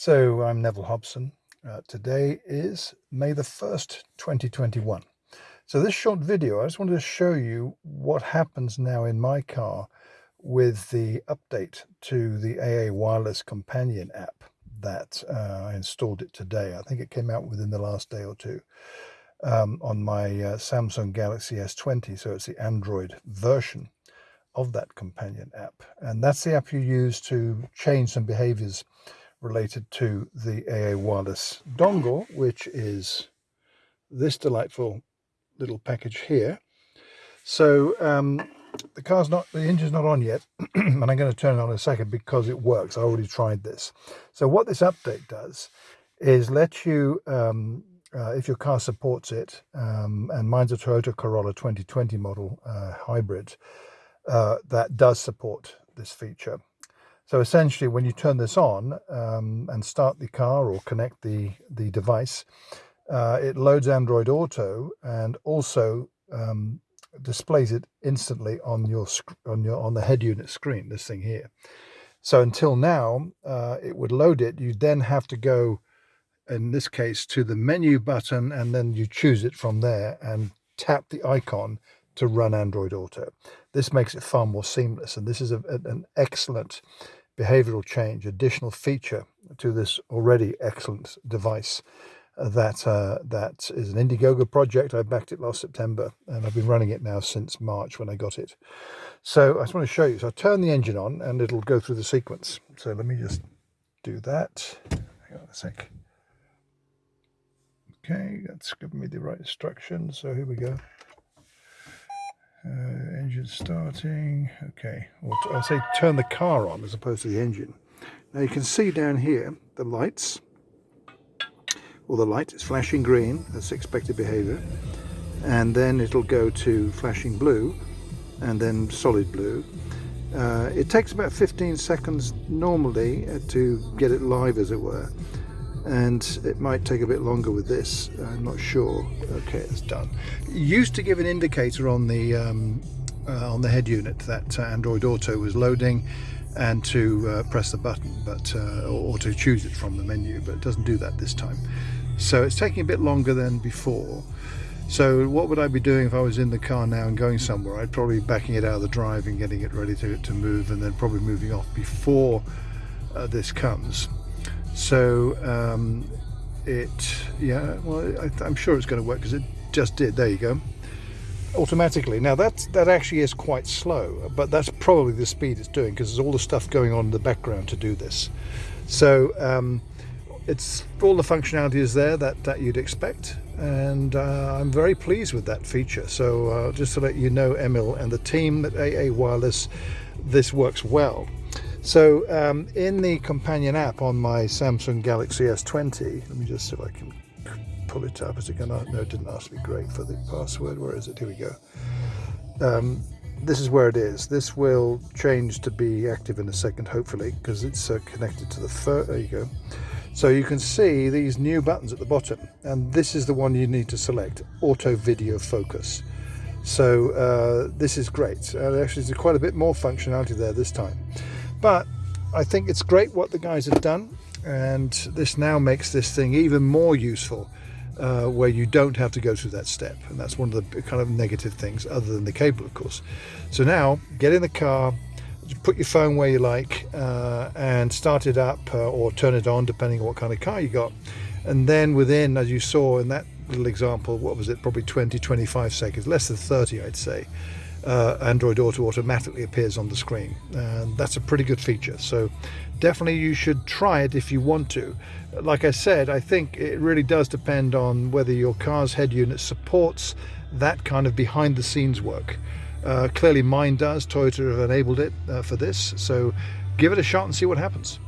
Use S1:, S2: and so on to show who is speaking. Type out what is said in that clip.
S1: So I'm Neville Hobson. Uh, today is May the 1st, 2021. So this short video, I just wanted to show you what happens now in my car with the update to the AA Wireless Companion app that uh, I installed it today. I think it came out within the last day or two um, on my uh, Samsung Galaxy S20. So it's the Android version of that companion app. And that's the app you use to change some behaviors related to the AA wireless dongle, which is this delightful little package here. So um, the car's not, the engine's not on yet, and I'm going to turn it on in a second because it works. I already tried this. So what this update does is let you, um, uh, if your car supports it, um, and mine's a Toyota Corolla 2020 model uh, hybrid, uh, that does support this feature. So essentially, when you turn this on um, and start the car or connect the, the device, uh, it loads Android Auto and also um, displays it instantly on your on your on the head unit screen. This thing here. So until now, uh, it would load it. You then have to go, in this case, to the menu button, and then you choose it from there and tap the icon to run Android Auto. This makes it far more seamless, and this is a, an excellent behavioral change, additional feature to this already excellent device uh, that uh, that is an Indiegogo project. I backed it last September and I've been running it now since March when I got it. So I just want to show you. So I turn the engine on and it'll go through the sequence. So let me just do that. Hang on a sec. Okay, that's giving me the right instructions. So here we go. Uh, engine starting. Okay, or I say turn the car on as opposed to the engine. Now you can see down here the lights. Well, the light is flashing green. That's expected behavior. And then it'll go to flashing blue and then solid blue. Uh, it takes about 15 seconds normally uh, to get it live as it were and it might take a bit longer with this. I'm not sure. Okay it's done. It used to give an indicator on the um, uh, on the head unit that uh, Android Auto was loading and to uh, press the button but uh, or, or, to choose it from the menu but it doesn't do that this time. So it's taking a bit longer than before. So what would I be doing if I was in the car now and going somewhere? I'd probably be backing it out of the drive and getting it ready to, to move and then probably moving off before uh, this comes so um, it yeah well I, am sure it's going to work because it just did. There you go. Automatically. Now that that actually is quite slow but that's probably the speed it's doing because there's all the stuff going on in the background to do this. So um, it's all the functionality is there that, that you'd expect and uh, I'm very pleased with that feature. So uh, just to let you know Emil and the team at AA Wireless this works well so um, in the companion app on my Samsung Galaxy S20, let me just see if I can pull it up. Is it going to? No, it didn't ask me great for the password. Where is it? Here we go. Um, this is where it is. This will change to be active in a second, hopefully, because it's uh, connected to the fur. There you go. So you can see these new buttons at the bottom, and this is the one you need to select, Auto Video Focus. So uh, this is great. Uh, actually, there's quite a bit more functionality there this time. But I think it's great what the guys have done and this now makes this thing even more useful uh, where you don't have to go through that step. And that's one of the kind of negative things other than the cable of course. So now get in the car put your phone where you like uh, and start it up uh, or turn it on depending on what kind of car you got. And then within as you saw in that little example what was it? Probably 20 25 seconds less than 30 I'd say uh, Android Auto automatically appears on the screen. And that's a pretty good feature. So definitely you should try it if you want to. Like I said, I think it really does depend on whether your car's head unit supports that kind of behind the scenes work. Uh, clearly mine does, Toyota have enabled it uh, for this, so give it a shot and see what happens.